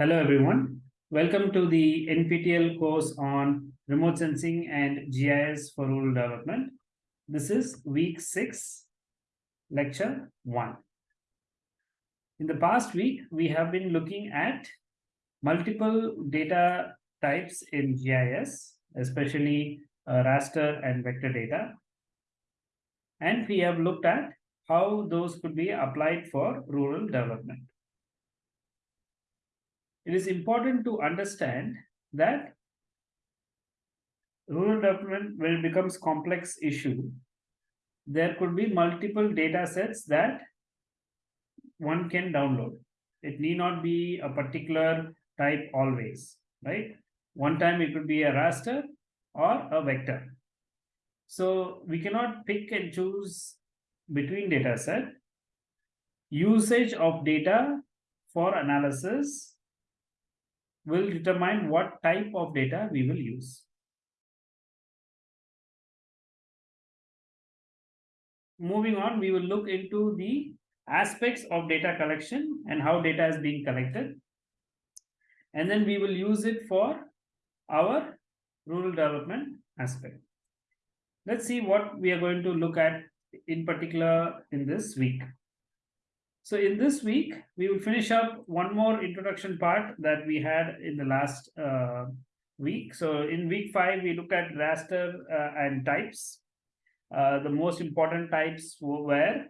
Hello everyone. Welcome to the NPTEL course on remote sensing and GIS for rural development. This is week 6, lecture 1. In the past week, we have been looking at multiple data types in GIS, especially uh, raster and vector data. And we have looked at how those could be applied for rural development it is important to understand that rural development, when it becomes complex issue, there could be multiple data sets that one can download. It need not be a particular type always, right? One time it could be a raster or a vector. So we cannot pick and choose between data set. Usage of data for analysis will determine what type of data we will use. Moving on, we will look into the aspects of data collection and how data is being collected. And then we will use it for our rural development aspect. Let's see what we are going to look at in particular in this week. So in this week, we will finish up one more introduction part that we had in the last uh, week. So in week five, we looked at raster uh, and types. Uh, the most important types were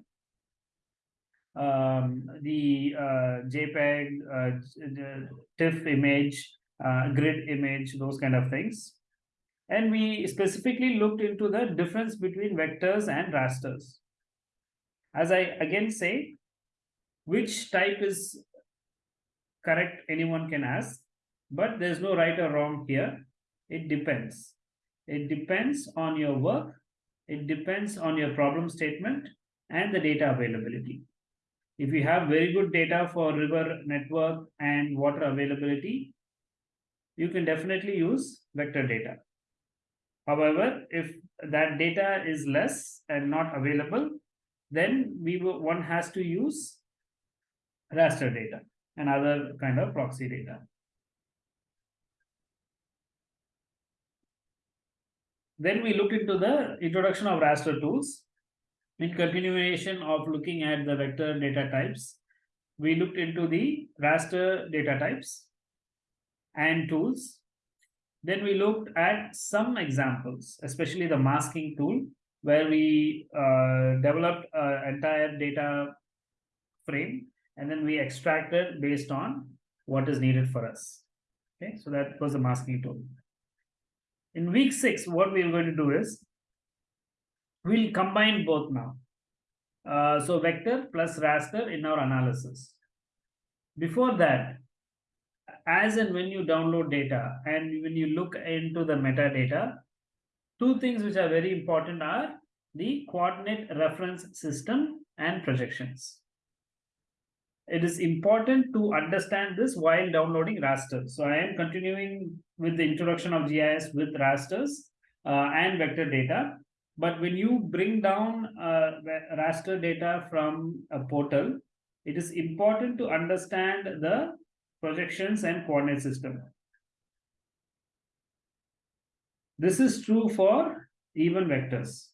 um, the uh, JPEG, uh, TIFF image, uh, grid image, those kind of things. And we specifically looked into the difference between vectors and rasters. As I again say, which type is correct anyone can ask but there's no right or wrong here it depends it depends on your work it depends on your problem statement and the data availability if you have very good data for river network and water availability you can definitely use vector data however if that data is less and not available then we one has to use raster data and other kind of proxy data. Then we look into the introduction of raster tools. In continuation of looking at the vector data types, we looked into the raster data types and tools. Then we looked at some examples, especially the masking tool, where we uh, developed an entire data frame and then we extracted based on what is needed for us. Okay, so that was the masking tool. In week six, what we're going to do is we'll combine both now. Uh, so vector plus raster in our analysis. Before that, as and when you download data and when you look into the metadata, two things which are very important are the coordinate reference system and projections it is important to understand this while downloading raster. So I am continuing with the introduction of GIS with rasters uh, and vector data. But when you bring down uh, raster data from a portal, it is important to understand the projections and coordinate system. This is true for even vectors.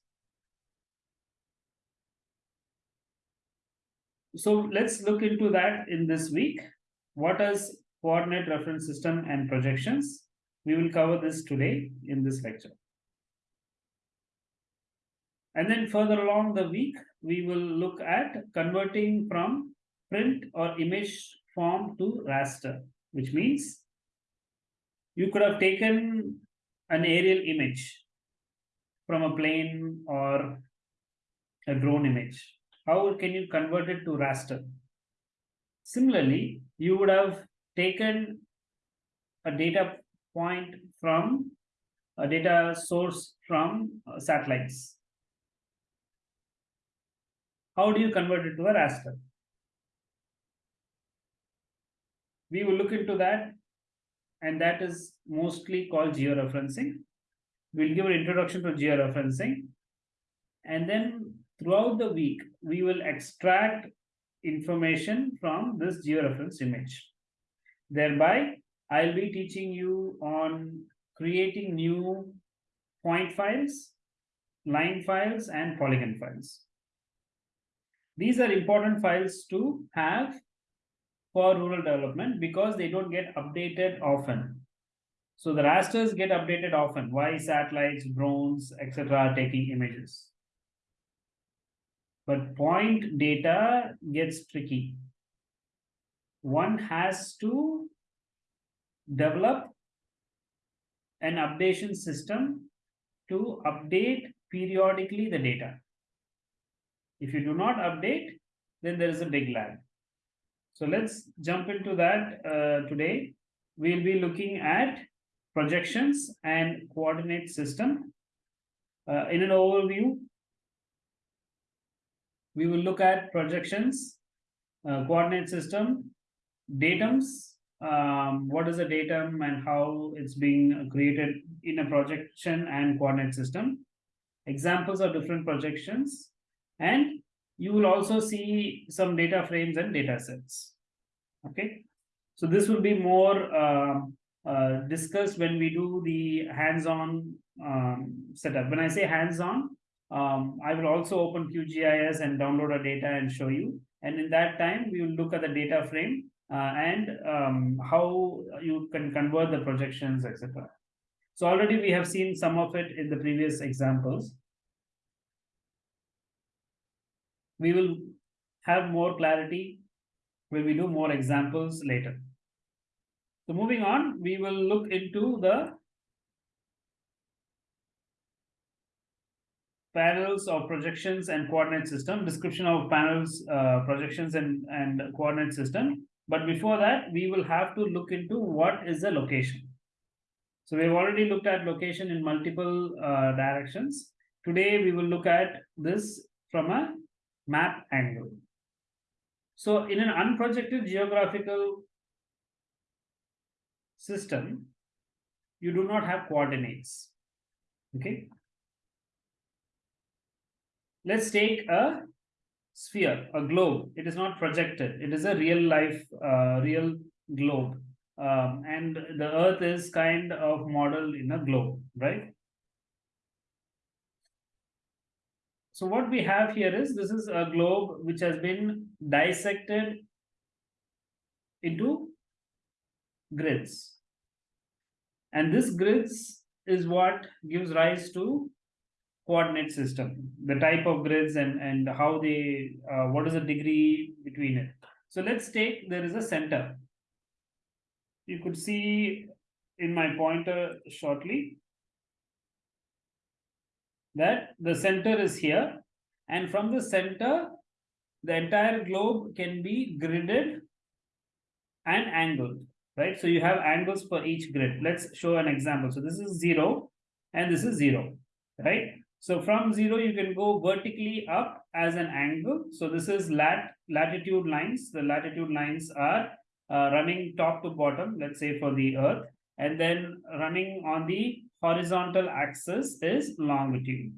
So let's look into that in this week. What is coordinate reference system and projections? We will cover this today in this lecture. And then further along the week, we will look at converting from print or image form to raster, which means you could have taken an aerial image from a plane or a drone image how can you convert it to raster? Similarly, you would have taken a data point from a data source from uh, satellites. How do you convert it to a raster? we will look into that and that is mostly called georeferencing. We'll give an introduction to georeferencing and then throughout the week, we will extract information from this georeference image. Thereby, I'll be teaching you on creating new point files, line files, and polygon files. These are important files to have for rural development because they don't get updated often. So the rasters get updated often. Why satellites, drones, etc. are taking images. But point data gets tricky. One has to develop an updation system to update periodically the data. If you do not update, then there is a big lag. So let's jump into that uh, today. We'll be looking at projections and coordinate system. Uh, in an overview, we will look at projections, uh, coordinate system, datums, um, what is a datum and how it's being created in a projection and coordinate system, examples of different projections, and you will also see some data frames and data sets. Okay, so this will be more uh, uh, discussed when we do the hands-on um, setup. When I say hands-on, um, I will also open QGIS and download our data and show you. And in that time, we will look at the data frame uh, and um, how you can convert the projections, etc. So already we have seen some of it in the previous examples. We will have more clarity when we do more examples later. So moving on, we will look into the panels of projections and coordinate system, description of panels, uh, projections and, and coordinate system. But before that, we will have to look into what is the location. So we've already looked at location in multiple uh, directions. Today, we will look at this from a map angle. So in an unprojected geographical system, you do not have coordinates. Okay. Let's take a sphere, a globe. It is not projected. It is a real life, uh, real globe. Um, and the earth is kind of modeled in a globe, right? So what we have here is, this is a globe which has been dissected into grids. And this grids is what gives rise to coordinate system, the type of grids and, and how they, uh, what is the degree between it. So let's take, there is a center. You could see in my pointer shortly that the center is here and from the center the entire globe can be gridded and angled right so you have angles for each grid let's show an example so this is zero and this is zero right so from zero, you can go vertically up as an angle. So this is lat latitude lines. The latitude lines are uh, running top to bottom, let's say for the earth. And then running on the horizontal axis is longitude.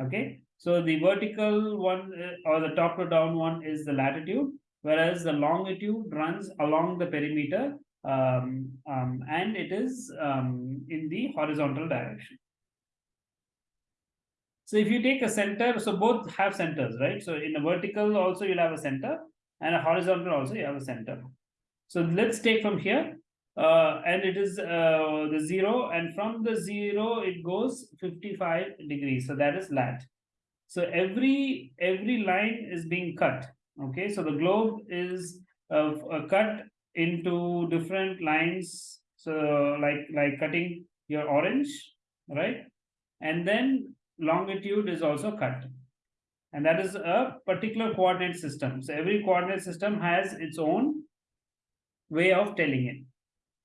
Okay. So the vertical one uh, or the top to down one is the latitude, whereas the longitude runs along the perimeter um, um, and it is um, in the horizontal direction. So if you take a center, so both have centers, right? So in a vertical also you'll have a center and a horizontal also you have a center. So let's take from here uh, and it is uh, the zero and from the zero it goes 55 degrees. So that is lat. So every every line is being cut. Okay, so the globe is uh, cut into different lines. So like like cutting your orange, right? And then longitude is also cut. And that is a particular coordinate system. So every coordinate system has its own way of telling it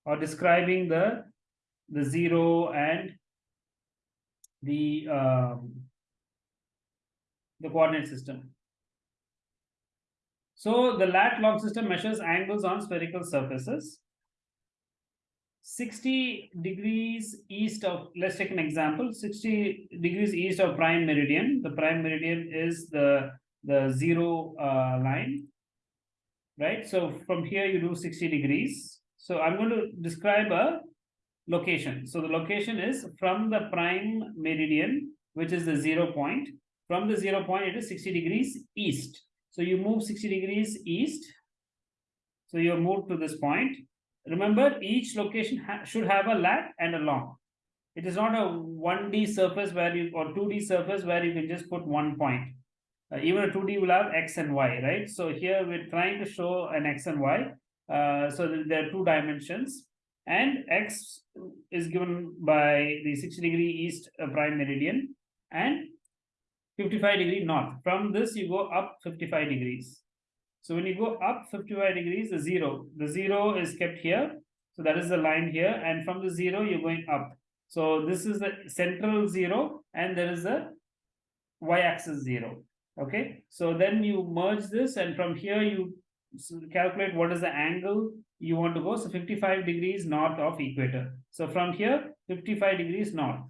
or describing the the zero and the um, the coordinate system. So the lat long system measures angles on spherical surfaces. 60 degrees east of, let's take an example, 60 degrees east of prime meridian. The prime meridian is the, the zero uh, line, right? So from here you do 60 degrees. So I'm going to describe a location. So the location is from the prime meridian, which is the zero point. From the zero point, it is 60 degrees east. So you move 60 degrees east. So you move to this point. Remember, each location ha should have a lat and a long. It is not a 1D surface where you or 2D surface where you can just put one point. Uh, even a 2D will have X and Y, right? So here we're trying to show an X and Y. Uh, so there are two dimensions and X is given by the 60 degree east uh, prime meridian and 55 degree north. From this, you go up 55 degrees. So when you go up 55 degrees, the zero, the zero is kept here. So that is the line here. And from the zero, you're going up. So this is the central zero, and there is a y-axis zero. Okay. So then you merge this, and from here you calculate what is the angle you want to go. So 55 degrees north of equator. So from here, 55 degrees north.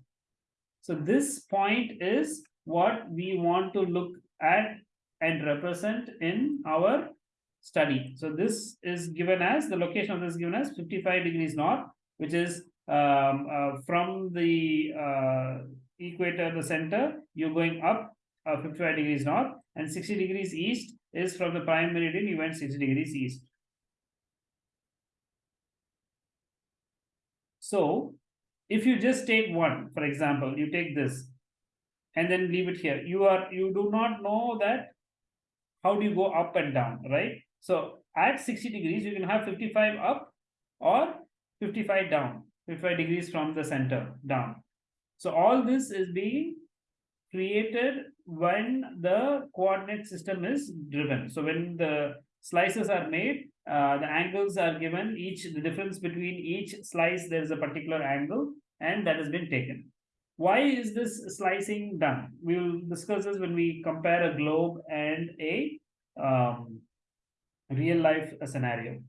So this point is what we want to look at and represent in our study. So this is given as, the location of this given as 55 degrees north, which is um, uh, from the uh, equator, the center, you're going up uh, 55 degrees north, and 60 degrees east is from the prime meridian, you went 60 degrees east. So if you just take one, for example, you take this and then leave it here, you are you do not know that how do you go up and down, right? So at 60 degrees, you can have 55 up or 55 down, 55 degrees from the center down. So all this is being created when the coordinate system is driven. So when the slices are made, uh, the angles are given, each the difference between each slice, there is a particular angle and that has been taken. Why is this slicing done? We will discuss this when we compare a globe and a um, real life scenario.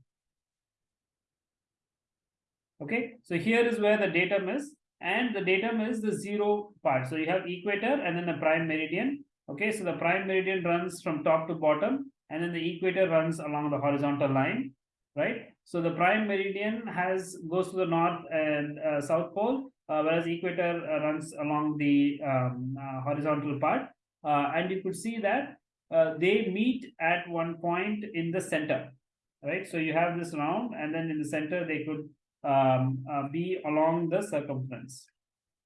Okay, so here is where the datum is, and the datum is the zero part. So you have equator and then the prime meridian. Okay, so the prime meridian runs from top to bottom, and then the equator runs along the horizontal line, right? So the prime meridian has goes to the north and uh, south pole, uh, whereas equator uh, runs along the um, uh, horizontal part. and you could see that they meet at one point in the center, right? So you have this round and then in the center, they could um, be along the circumference.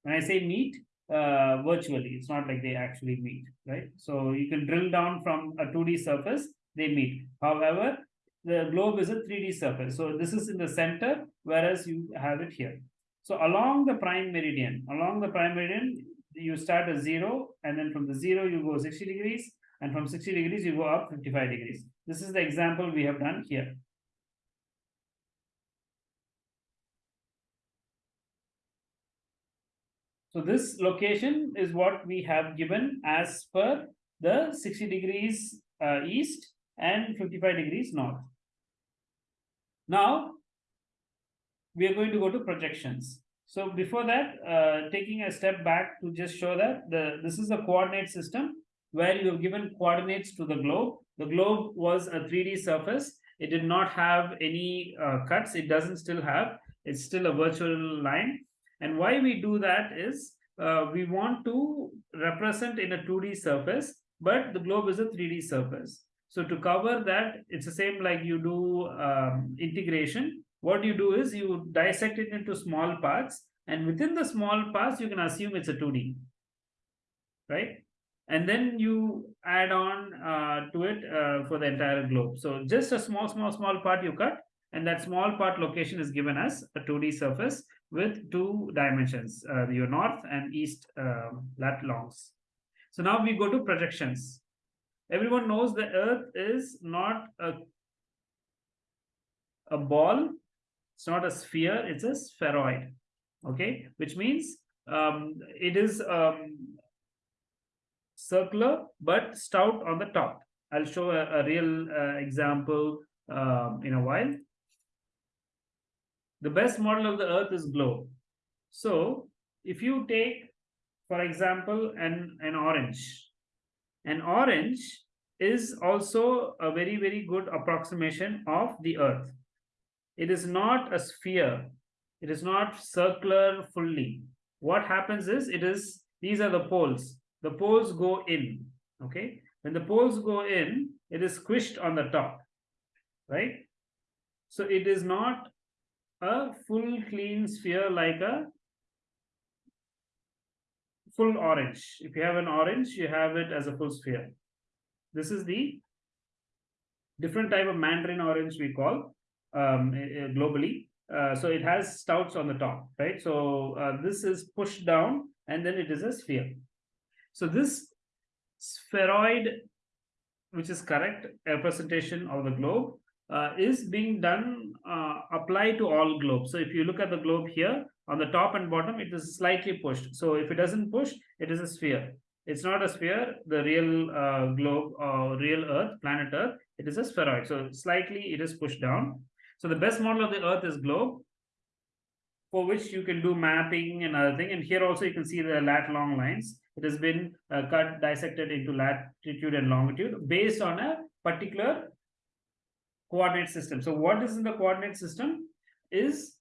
When I say meet, uh, virtually. It's not like they actually meet, right? So you can drill down from a 2D surface, they meet. However, the globe is a 3D surface. So this is in the center, whereas you have it here. So along the prime meridian, along the prime meridian, you start at zero, and then from the zero, you go 60 degrees, and from 60 degrees, you go up 55 degrees. This is the example we have done here. So this location is what we have given as per the 60 degrees uh, east and 55 degrees north. Now, we are going to go to projections. So before that, uh, taking a step back to just show that the this is a coordinate system where you have given coordinates to the globe. The globe was a 3D surface. It did not have any uh, cuts. It doesn't still have. It's still a virtual line. And why we do that is uh, we want to represent in a 2D surface, but the globe is a 3D surface. So to cover that, it's the same like you do um, integration. What you do is you dissect it into small parts and within the small parts you can assume it's a 2d right? And then you add on uh, to it uh, for the entire globe. So just a small small small part you cut and that small part location is given as a 2d surface with two dimensions uh, your north and east um, lat longs so now we go to projections everyone knows the earth is not a a ball it's not a sphere, it's a spheroid. Okay, which means um, it is um, circular but stout on the top. I'll show a, a real uh, example um, in a while. The best model of the Earth is globe. So if you take, for example, an, an orange, an orange is also a very, very good approximation of the Earth. It is not a sphere. It is not circular fully. What happens is it is, these are the poles. The poles go in, okay? When the poles go in, it is squished on the top, right? So it is not a full clean sphere like a full orange. If you have an orange, you have it as a full sphere. This is the different type of mandarin orange we call um, globally. Uh, so it has stouts on the top, right? So uh, this is pushed down and then it is a sphere. So this spheroid, which is correct representation of the globe, uh, is being done uh, applied to all globes. So if you look at the globe here, on the top and bottom, it is slightly pushed. So if it doesn't push, it is a sphere. It's not a sphere, the real uh, globe or real Earth, planet Earth, it is a spheroid. So slightly it is pushed down. So the best model of the Earth is globe, for which you can do mapping and other thing. And here also you can see the lat long lines. It has been uh, cut, dissected into latitude and longitude based on a particular coordinate system. So what is in the coordinate system is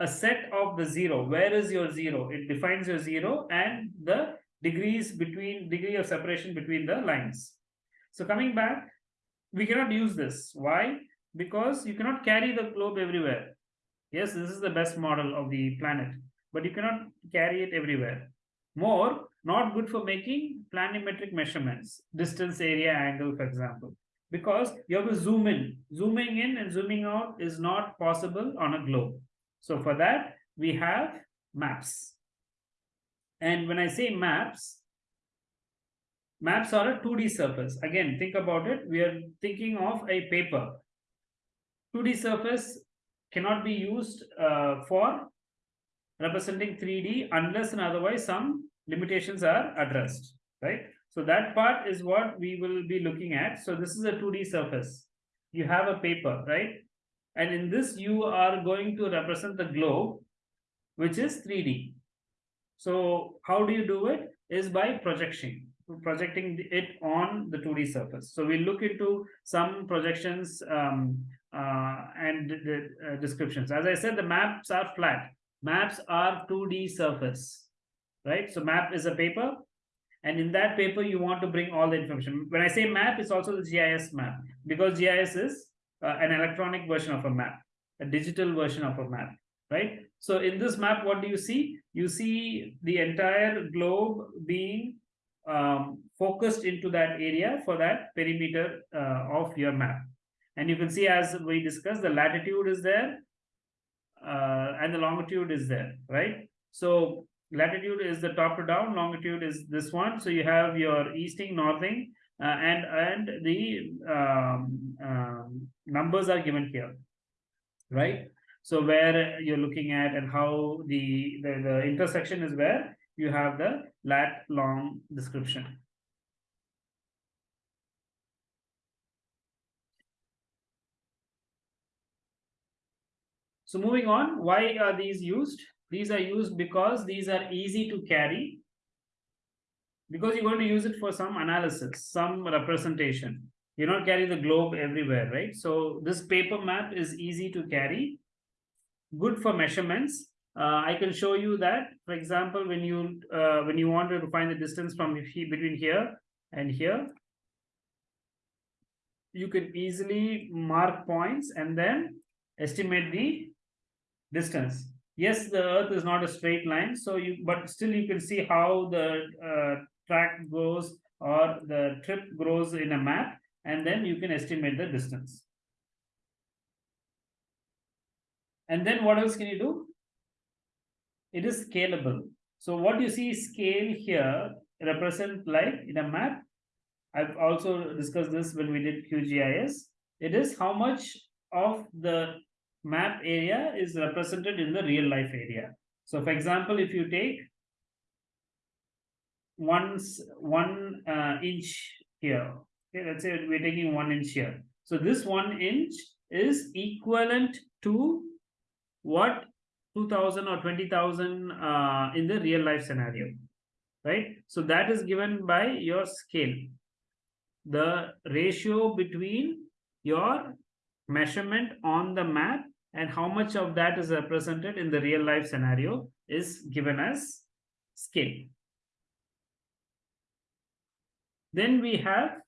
a set of the zero. Where is your zero? It defines your zero and the degrees between degree of separation between the lines. So coming back, we cannot use this. Why? Because you cannot carry the globe everywhere. Yes, this is the best model of the planet, but you cannot carry it everywhere. More, not good for making planimetric measurements, distance, area, angle, for example because you have to zoom in. Zooming in and zooming out is not possible on a globe. So for that, we have maps. And when I say maps, maps are a 2D surface. Again, think about it. We are thinking of a paper. 2D surface cannot be used uh, for representing 3D unless and otherwise some limitations are addressed, right? So that part is what we will be looking at. So this is a 2D surface. You have a paper, right? And in this, you are going to represent the globe, which is 3D. So how do you do it? Is by projection, projecting it on the 2D surface. So we look into some projections um, uh, and the uh, descriptions. As I said, the maps are flat. Maps are 2D surface, right? So map is a paper and in that paper, you want to bring all the information. When I say map, it's also the GIS map because GIS is uh, an electronic version of a map, a digital version of a map, right? So in this map, what do you see? You see the entire globe being um, focused into that area for that perimeter uh, of your map. And you can see as we discussed, the latitude is there uh, and the longitude is there, right? So latitude is the top to down, longitude is this one. So you have your easting, northing, uh, and and the um, um, numbers are given here, right? So where you're looking at and how the, the, the intersection is where you have the lat long description. So moving on, why are these used? These are used because these are easy to carry because you're going to use it for some analysis, some representation. You don't carry the globe everywhere, right? So this paper map is easy to carry, good for measurements. Uh, I can show you that, for example, when you uh, when you wanted to find the distance from between here and here, you can easily mark points and then estimate the distance yes the earth is not a straight line so you but still you can see how the uh, track goes or the trip grows in a map and then you can estimate the distance. And then what else can you do? It is scalable. So what you see scale here represent like in a map. I've also discussed this when we did qgis it is how much of the map area is represented in the real life area. So for example, if you take once one uh, inch here, Okay, let's say we're taking one inch here. So this one inch is equivalent to what 2000 or 20,000 uh, in the real life scenario, right? So that is given by your scale. The ratio between your measurement on the map and how much of that is represented in the real life scenario is given as scale. Then we have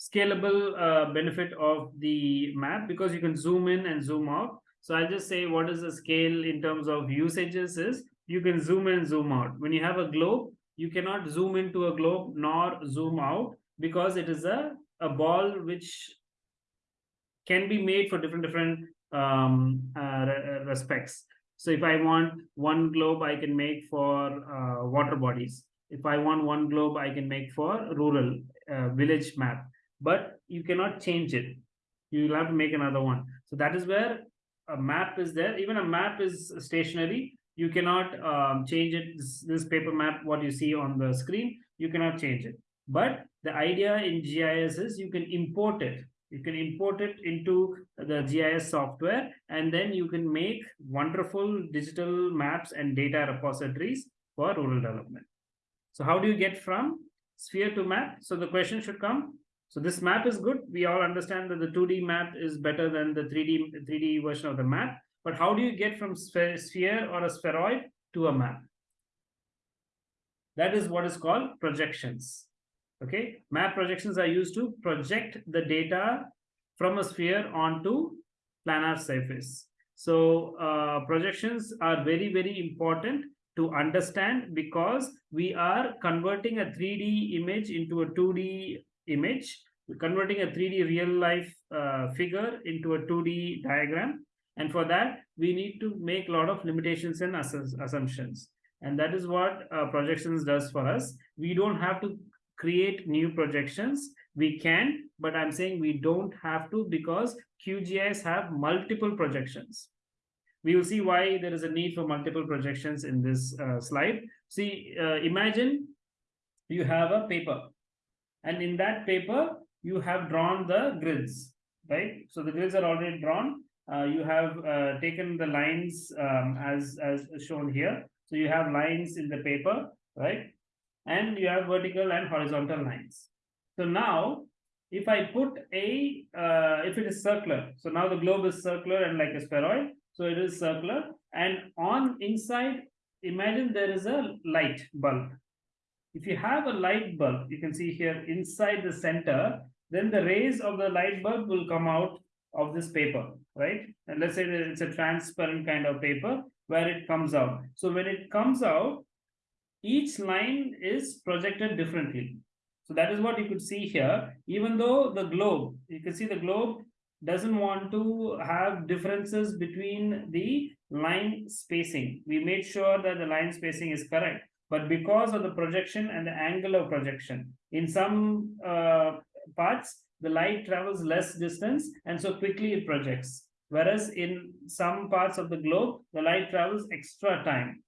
scalable uh, benefit of the map because you can zoom in and zoom out. So I'll just say what is the scale in terms of usages is you can zoom in, and zoom out. When you have a globe, you cannot zoom into a globe nor zoom out because it is a, a ball which can be made for different different um, uh, respects. So if I want one globe, I can make for uh, water bodies. If I want one globe, I can make for rural uh, village map. But you cannot change it. You will have to make another one. So that is where a map is there. Even a map is stationary. You cannot um, change it. This, this paper map, what you see on the screen, you cannot change it. But the idea in GIS is you can import it you can import it into the GIS software and then you can make wonderful digital maps and data repositories for rural development. So how do you get from sphere to map? So the question should come. So this map is good. We all understand that the 2D map is better than the 3D 3D version of the map. But how do you get from sphere or a spheroid to a map? That is what is called projections. Okay, map projections are used to project the data from a sphere onto planar surface. So uh, projections are very, very important to understand because we are converting a 3D image into a 2D image, We're converting a 3D real life uh, figure into a 2D diagram. And for that, we need to make a lot of limitations and assumptions. And that is what uh, projections does for us. We don't have to create new projections. We can but i'm saying we don't have to because qgis have multiple projections. We will see why there is a need for multiple projections in this uh, slide. See uh, imagine you have a paper and in that paper you have drawn the grids right? So the grids are already drawn. Uh, you have uh, taken the lines um, as as shown here. So you have lines in the paper right and you have vertical and horizontal lines. So now, if I put a, uh, if it is circular, so now the globe is circular and like a spheroid, so it is circular, and on inside, imagine there is a light bulb. If you have a light bulb, you can see here inside the center, then the rays of the light bulb will come out of this paper, right? And let's say that it's a transparent kind of paper where it comes out. So when it comes out, each line is projected differently. So that is what you could see here. Even though the globe, you can see the globe doesn't want to have differences between the line spacing. We made sure that the line spacing is correct. But because of the projection and the angle of projection, in some uh, parts, the light travels less distance and so quickly it projects. Whereas in some parts of the globe, the light travels extra time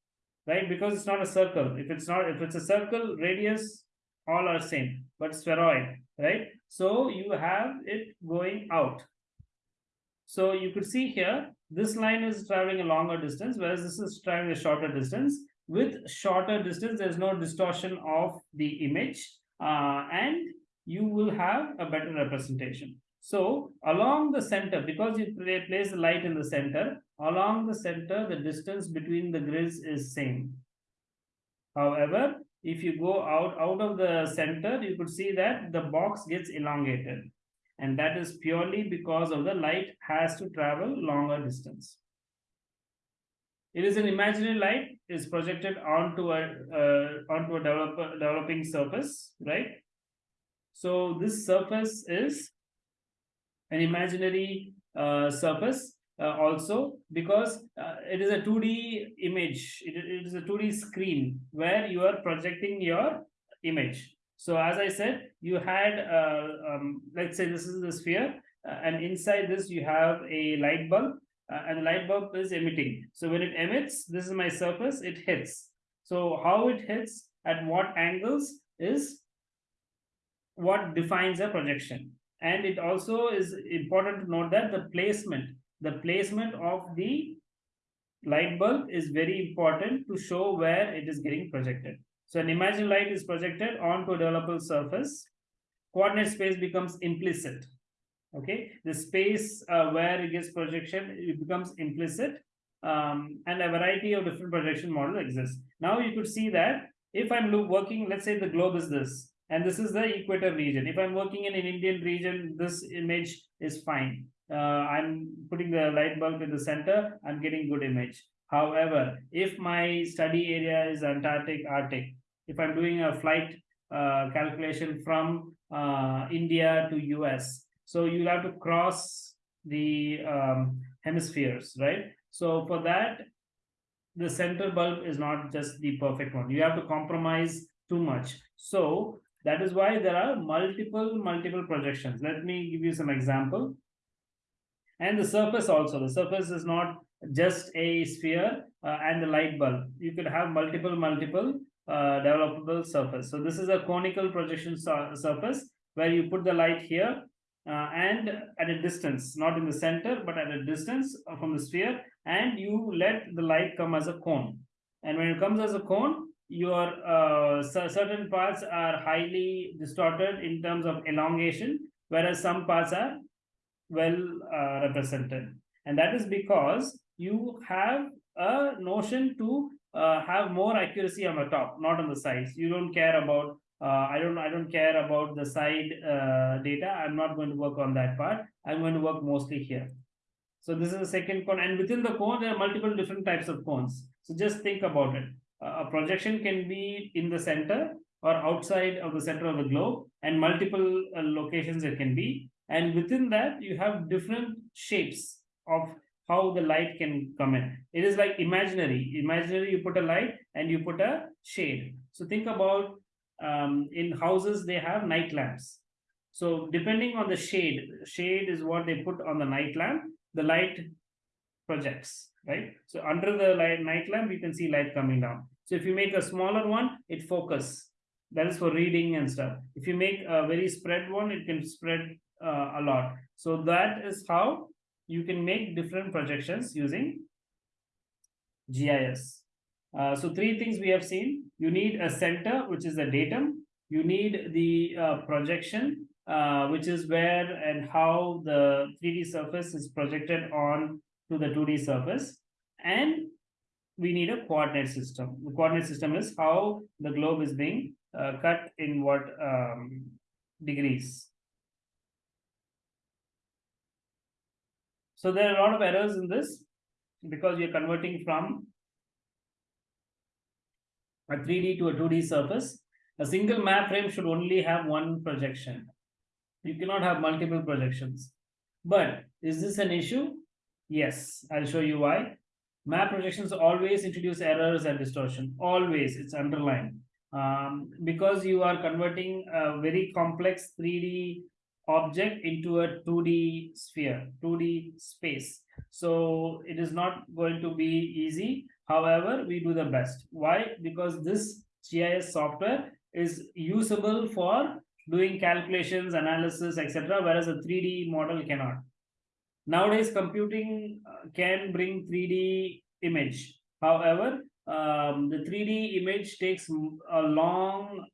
right? Because it's not a circle. If it's not, if it's a circle, radius, all are same, but spheroid, right? So you have it going out. So you could see here, this line is traveling a longer distance, whereas this is traveling a shorter distance. With shorter distance, there's no distortion of the image, uh, and you will have a better representation. So along the center, because you place the light in the center, along the center, the distance between the grids is same. However, if you go out, out of the center, you could see that the box gets elongated. And that is purely because of the light has to travel longer distance. It is an imaginary light is projected onto a uh, onto a developing surface, right? So this surface is an imaginary uh, surface uh, also because uh, it is a 2D image. It, it is a 2D screen where you are projecting your image. So as I said, you had, uh, um, let's say this is the sphere uh, and inside this you have a light bulb uh, and the light bulb is emitting. So when it emits, this is my surface, it hits. So how it hits, at what angles is what defines a projection. And it also is important to note that the placement, the placement of the light bulb is very important to show where it is getting projected. So an imaginary light is projected onto a developable surface. Coordinate space becomes implicit. Okay, the space uh, where it gets projection it becomes implicit, um, and a variety of different projection models exist. Now you could see that if I'm working, let's say the globe is this, and this is the equator region. If I'm working in an Indian region, this image is fine. Uh, I'm putting the light bulb in the center, I'm getting good image. However, if my study area is Antarctic, Arctic, if I'm doing a flight uh, calculation from uh, India to US, so you have to cross the um, hemispheres, right? So for that, the center bulb is not just the perfect one. You have to compromise too much. So that is why there are multiple, multiple projections. Let me give you some example. And the surface also, the surface is not just a sphere uh, and the light bulb. You could have multiple, multiple uh, developable surface. So this is a conical projection surface where you put the light here uh, and at a distance, not in the center, but at a distance from the sphere, and you let the light come as a cone. And when it comes as a cone, your uh, certain parts are highly distorted in terms of elongation, whereas some parts are well uh, represented. And that is because you have a notion to uh, have more accuracy on the top, not on the sides. You don't care about uh, I don't I don't care about the side uh, data. I'm not going to work on that part. I'm going to work mostly here. So this is the second cone, and within the cone there are multiple different types of cones. So just think about it. A projection can be in the center or outside of the center of the globe, and multiple uh, locations it can be. And within that, you have different shapes of how the light can come in. It is like imaginary. Imaginary, you put a light and you put a shade. So think about um, in houses they have night lamps so depending on the shade shade is what they put on the night lamp the light projects right? So under the light, night lamp you can see light coming down. So if you make a smaller one it focus. That is for reading and stuff. If you make a very spread one it can spread uh, a lot. So that is how you can make different projections using gis uh, so three things we have seen. You need a center, which is the datum. You need the uh, projection, uh, which is where and how the 3D surface is projected on to the 2D surface. And we need a coordinate system. The coordinate system is how the globe is being uh, cut in what um, degrees. So there are a lot of errors in this because you're converting from a 3D to a 2D surface, a single map frame should only have one projection. You cannot have multiple projections. But is this an issue? Yes, I'll show you why. Map projections always introduce errors and distortion. Always, it's underlined. Um, because you are converting a very complex 3D object into a 2D sphere, 2D space. So it is not going to be easy. However, we do the best. Why? Because this GIS software is usable for doing calculations, analysis, etc., whereas a 3D model cannot. Nowadays, computing uh, can bring 3D image. However, um, the 3D image takes a long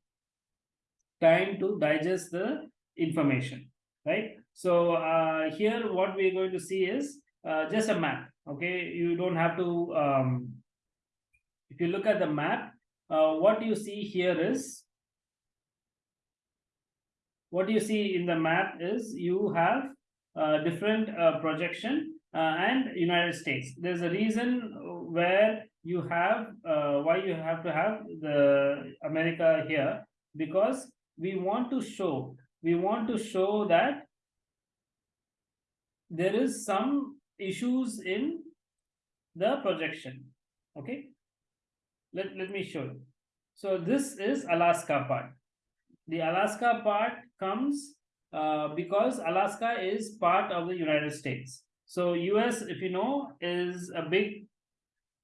time to digest the information, right? So uh, here, what we're going to see is uh, just a map. Okay, you don't have to um, if you look at the map, uh, what you see here is, what you see in the map is you have different uh, projection uh, and United States. There's a reason where you have, uh, why you have to have the America here, because we want to show, we want to show that there is some issues in the projection okay let, let me show you. So this is Alaska part. The Alaska part comes uh, because Alaska is part of the United States. So US, if you know, is a big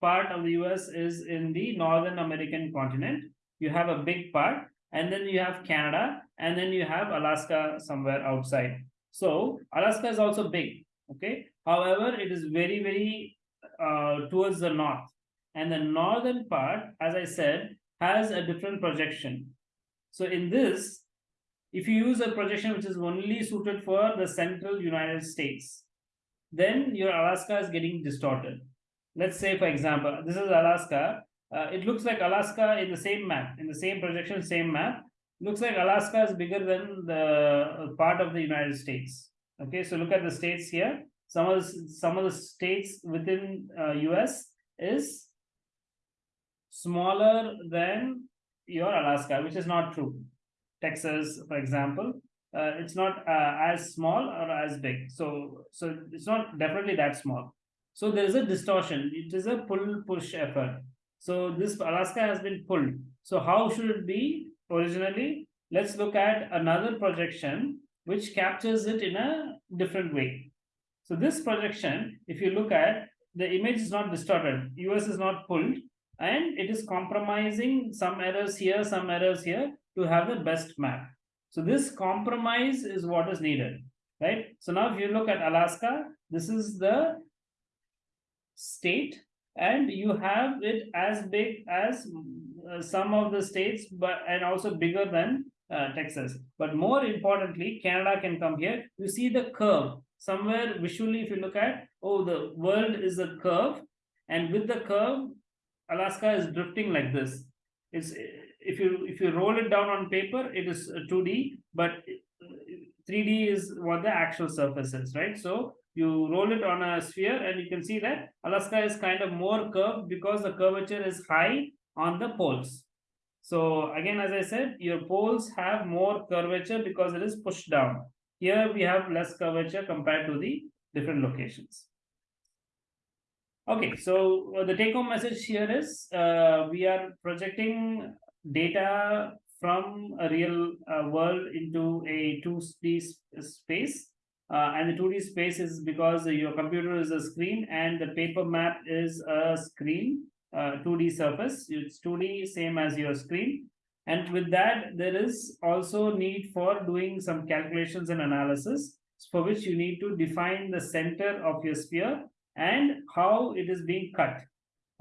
part of the US is in the Northern American continent. You have a big part and then you have Canada and then you have Alaska somewhere outside. So Alaska is also big. Okay. However, it is very, very uh, towards the north. And the northern part, as I said, has a different projection. So in this, if you use a projection which is only suited for the central United States, then your Alaska is getting distorted. Let's say, for example, this is Alaska. Uh, it looks like Alaska in the same map, in the same projection, same map. Looks like Alaska is bigger than the part of the United States. Okay, so look at the states here. Some of the, some of the states within uh, US is smaller than your Alaska, which is not true. Texas, for example, uh, it's not uh, as small or as big. So, so it's not definitely that small. So there is a distortion. It is a pull push effort. So this Alaska has been pulled. So how should it be originally? Let's look at another projection which captures it in a different way. So this projection, if you look at, the image is not distorted. US is not pulled and it is compromising some errors here, some errors here to have the best map. So this compromise is what is needed, right? So now if you look at Alaska, this is the state and you have it as big as uh, some of the states but and also bigger than uh, Texas. But more importantly, Canada can come here. You see the curve somewhere visually if you look at, oh, the world is a curve and with the curve, Alaska is drifting like this. It's if you if you roll it down on paper, it is 2D, but 3D is what the actual surface is, right? So you roll it on a sphere and you can see that Alaska is kind of more curved because the curvature is high on the poles. So again, as I said, your poles have more curvature because it is pushed down. Here we have less curvature compared to the different locations. Okay, so uh, the take home message here is uh, we are projecting data from a real uh, world into a 2D space. Uh, and the 2D space is because your computer is a screen and the paper map is a screen, 2D uh, surface. It's 2D, same as your screen. And with that, there is also need for doing some calculations and analysis for which you need to define the center of your sphere and how it is being cut.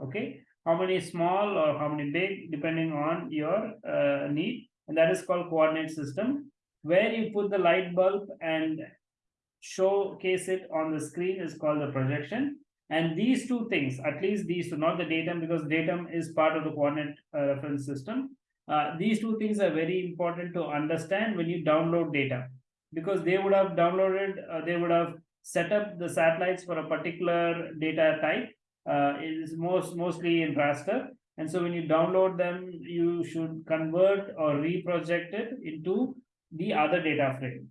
Okay, how many small or how many big, depending on your uh, need. And that is called coordinate system. Where you put the light bulb and showcase it on the screen is called the projection. And these two things, at least these two, not the datum, because datum is part of the coordinate uh, reference system. Uh, these two things are very important to understand when you download data because they would have downloaded, uh, they would have set up the satellites for a particular data type. Uh, is most mostly in raster. And so when you download them, you should convert or reproject it into the other data frame.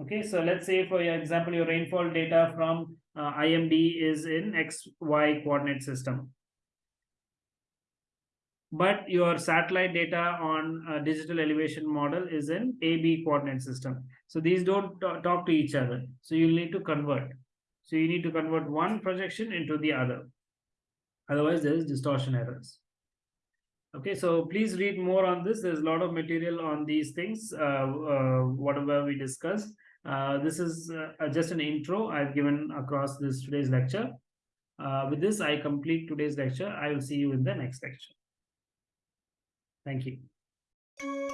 Okay, so let's say for your example, your rainfall data from uh, IMD is in XY coordinate system but your satellite data on digital elevation model is in AB coordinate system. So these don't talk to each other. So you need to convert. So you need to convert one projection into the other. Otherwise, there is distortion errors. Okay, so please read more on this. There's a lot of material on these things, uh, uh, whatever we discussed. Uh, this is uh, just an intro I've given across this today's lecture. Uh, with this, I complete today's lecture. I will see you in the next lecture. Thank you.